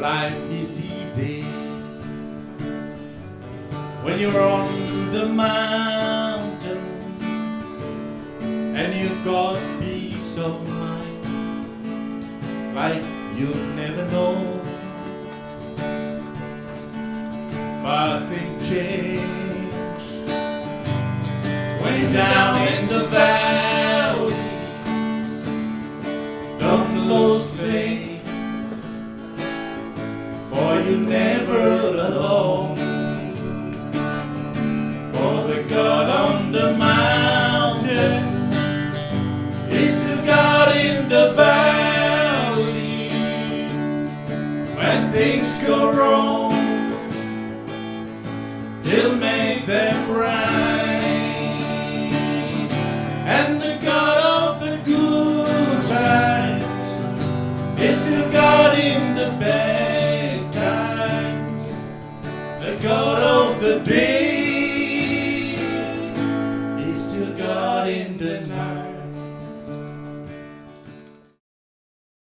life is easy when you're on the mountain and you've got peace of mind like you'll never know. But things change when you're down in the valley. You're never alone. For the God on the mountain is still God in the valley. When things go wrong, He'll day is still God in the night.